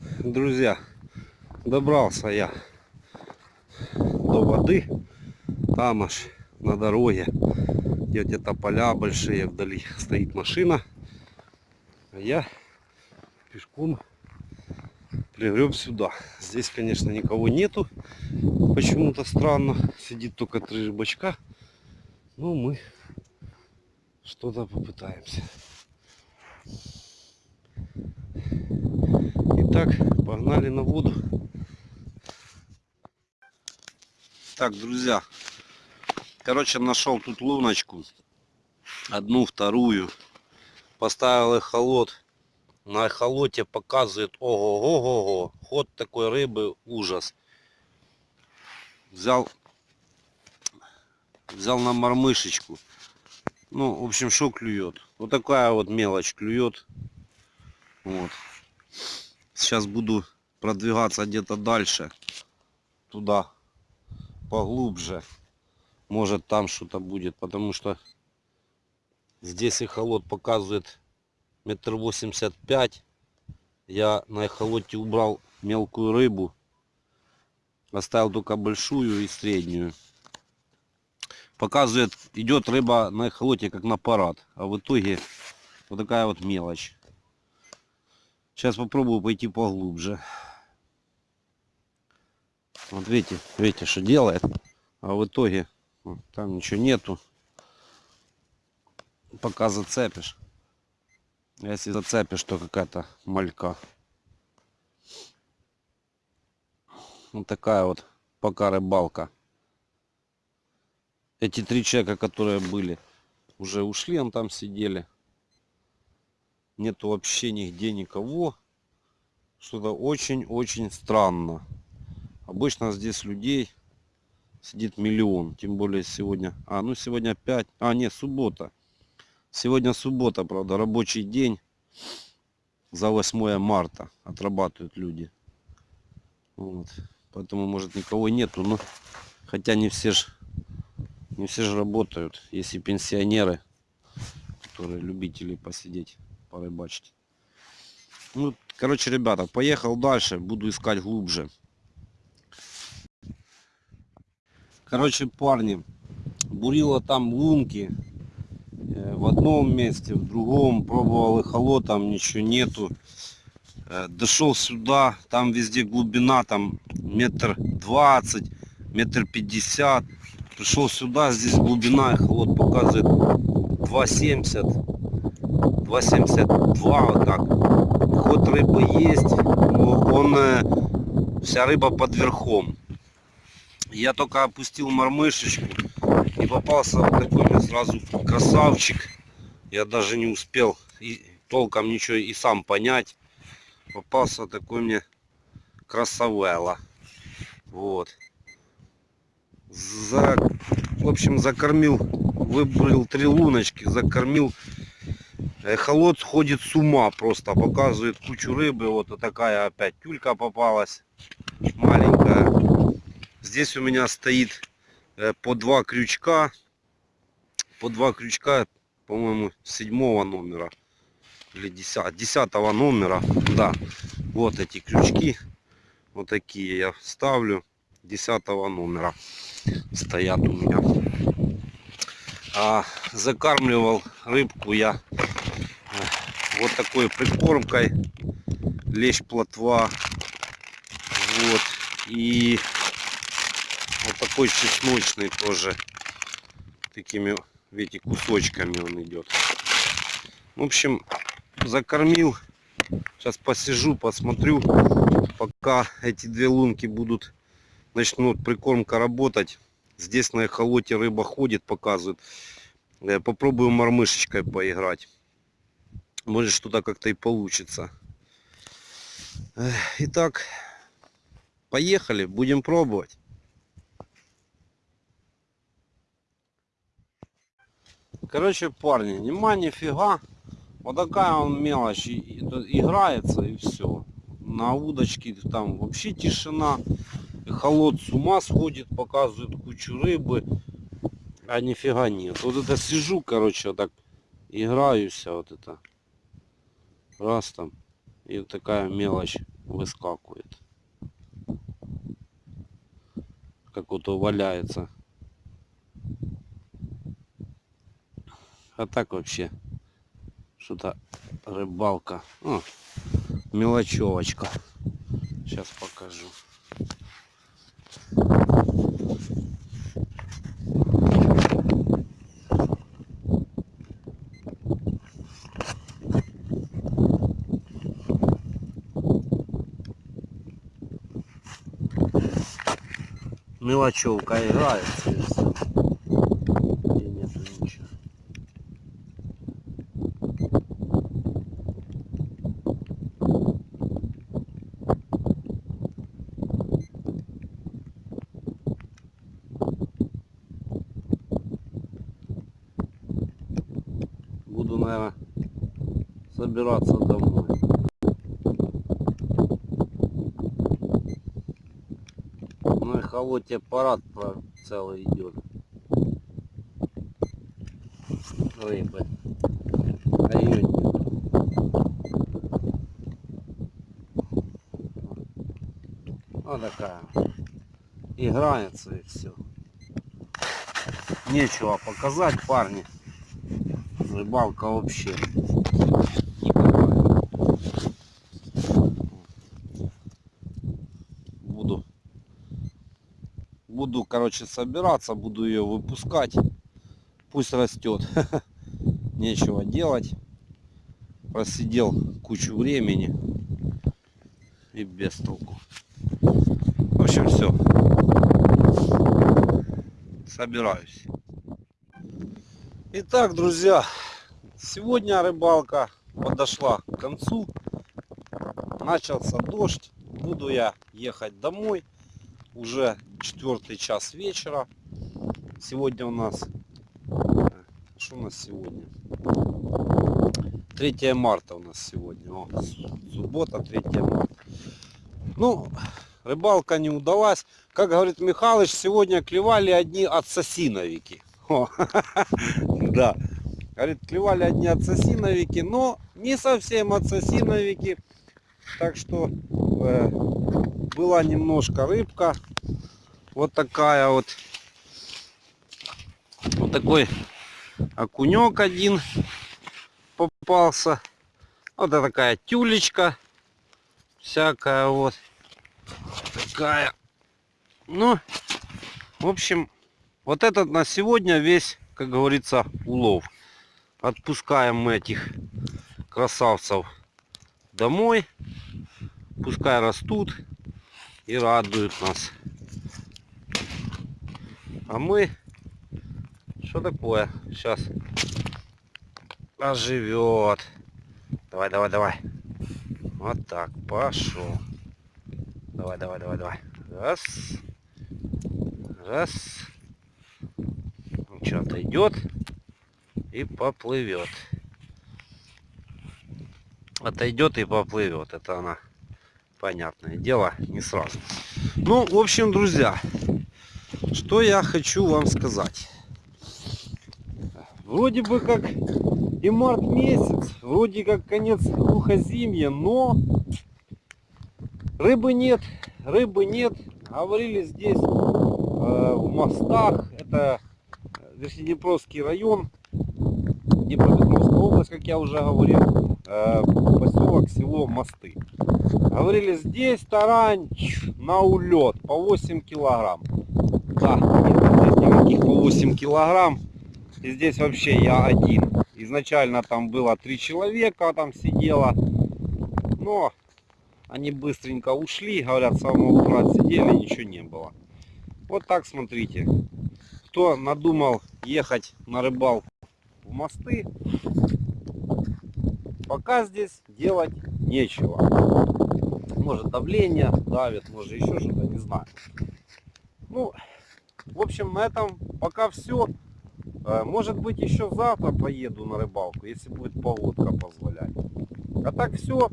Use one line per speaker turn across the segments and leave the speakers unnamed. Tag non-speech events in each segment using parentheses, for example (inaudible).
Друзья, добрался я до воды. Там аж на дороге, где где-то поля большие, вдали стоит машина. А я пешком пригреб сюда. Здесь, конечно, никого нету. Почему-то странно. Сидит только три рыбачка. Ну, мы что-то попытаемся. Итак, погнали на воду. Так, друзья, короче, нашел тут луночку. Одну, вторую. Поставил эхолот. На эхолоте показывает ого-го-го-го. Ход такой рыбы ужас. Взял, взял на мормышечку. Ну, в общем, что клюет? Вот такая вот мелочь клюет. Вот. Сейчас буду продвигаться где-то дальше. Туда. Поглубже. Может там что-то будет. Потому что здесь эхолот показывает метр восемьдесят пять. Я на эхолоте убрал мелкую рыбу. Оставил только большую и среднюю. Показывает, идет рыба на эхолоте как на парад. А в итоге вот такая вот мелочь. Сейчас попробую пойти поглубже. Вот видите, видите, что делает. А в итоге там ничего нету. Пока зацепишь. Если зацепишь, то какая-то малька. Вот такая вот пока рыбалка. Эти три человека, которые были, уже ушли, он там сидели нету вообще нигде никого. Что-то очень-очень странно. Обычно здесь людей сидит миллион. Тем более сегодня... А, ну сегодня 5... А, нет, суббота. Сегодня суббота, правда, рабочий день. За 8 марта отрабатывают люди. Вот. Поэтому, может, никого нету. Но хотя не все же не все же работают. Есть и пенсионеры, которые любители посидеть порыбачить. Ну, короче, ребята, поехал дальше, буду искать глубже. Короче, парни, бурила там лунки в одном месте, в другом, пробовал эхолот, там ничего нету. Дошел сюда, там везде глубина, там метр двадцать, метр пятьдесят. Пришел сюда, здесь глубина, эхолот показывает 2,70 2,72 вот так. Ход рыбы есть, он, э, вся рыба под верхом. Я только опустил мормышечку и попался вот такой мне сразу красавчик. Я даже не успел и толком ничего и сам понять. Попался такой мне красавелла. Вот. За, в общем, закормил, выбрал три луночки, закормил Эхолот сходит с ума просто, показывает кучу рыбы. Вот такая опять тюлька попалась, маленькая. Здесь у меня стоит э, по два крючка, по два крючка, по-моему, седьмого номера или десятого, десятого номера. Да, вот эти крючки, вот такие я ставлю, десятого номера стоят у меня. А закармливал рыбку я вот такой прикормкой. Лещ плотва. Вот. И вот такой чесночный тоже. Такими видите кусочками он идет. В общем закормил. Сейчас посижу посмотрю пока эти две лунки будут начнут прикормка работать. Здесь на эхолоте рыба ходит показывает. Попробую мормышечкой поиграть может что-то как-то и получится. Итак, поехали, будем пробовать. Короче, парни, нема нифига. Вот такая он мелочь играется и все. На удочке там вообще тишина. Холод с ума сходит, показывает кучу рыбы. А нифига нет. Вот это сижу, короче, вот так играюсь, вот это раз там и такая мелочь выскакивает. Как вот валяется. А так вообще что-то рыбалка. О, мелочевочка. Сейчас покажу. Мелочевка играется и нету. Буду, наверное, собираться домой. Ну и холоте парад целый идет. Рыбы. Нет. Вот такая. Играется и все. Нечего показать, парни. Рыбалка вообще. никакая. Буду буду, короче, собираться, буду ее выпускать. Пусть растет. (laughs) Нечего делать. Просидел кучу времени и без толку. В общем, все. Собираюсь. Итак, друзья, сегодня рыбалка подошла к концу. Начался дождь. Буду я ехать домой. Уже четвертый час вечера. Сегодня у нас... Что у нас сегодня? 3 марта у нас сегодня. О, суббота, 3 марта. Ну, рыбалка не удалась. Как говорит Михалыч, сегодня клевали одни отсосиновики. (laughs) Да. Говорит, клевали одни отсосиновики, но не совсем отсосиновики. Так что э, была немножко рыбка. Вот такая вот. Вот такой окунек один попался. Вот такая тюлечка. Всякая вот. Такая. Ну, в общем, вот этот на сегодня весь, как говорится, улов. Отпускаем мы этих красавцев домой. Пускай растут и радуют нас. А мы... Что такое? Сейчас оживет. Давай, давай, давай. Вот так, пошел. Давай, давай, давай, давай. Раз. Раз. Что отойдет и поплывет. Отойдет и поплывет. Это она, понятное дело, не сразу. Ну, в общем, друзья, что я хочу вам сказать. Вроде бы как и март месяц, вроде как конец глухозимья, но рыбы нет, рыбы нет. Говорили здесь э, в мостах, это Верхнеднепровский район, Днепропетровская область, как я уже говорил, э, поселок, село Мосты. Говорили, здесь тарань на улет по 8 килограмм. Да, нет никаких по 8 килограмм. И здесь вообще я один. Изначально там было три человека, там сидело. Но они быстренько ушли, говорят, самого утра сидели, ничего не было. Вот так смотрите. Кто надумал ехать на рыбалку в мосты, пока здесь делать нечего. Может давление давит, может еще что-то, не знаю. Ну, в общем, на этом пока все. Может быть, еще завтра поеду на рыбалку, если будет погодка позволять. А так все,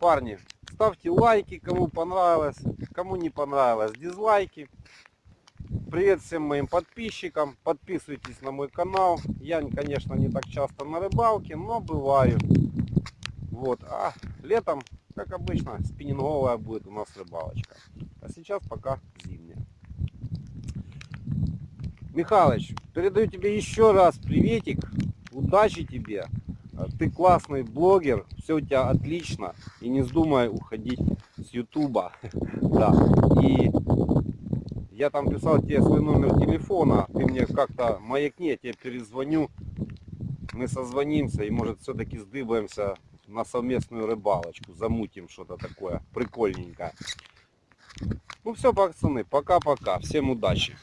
парни, ставьте лайки, кому понравилось, кому не понравилось, дизлайки. Привет всем моим подписчикам, подписывайтесь на мой канал. Я, конечно, не так часто на рыбалке, но бываю. Вот, а летом как обычно, спиннинговая будет у нас рыбалочка. А сейчас пока зимняя. Михалыч, передаю тебе еще раз приветик. Удачи тебе. А, Ты классный блогер, все у тебя отлично. И не вздумай уходить с Ютуба. (laughs) Да. И я там писал тебе свой номер телефона. Ты мне как-то маякни, я тебе перезвоню. Мы созвонимся и может все-таки сдыбаемся на совместную рыбалочку. Замутим что-то такое прикольненькое. Ну все, пацаны, пока-пока. Всем удачи.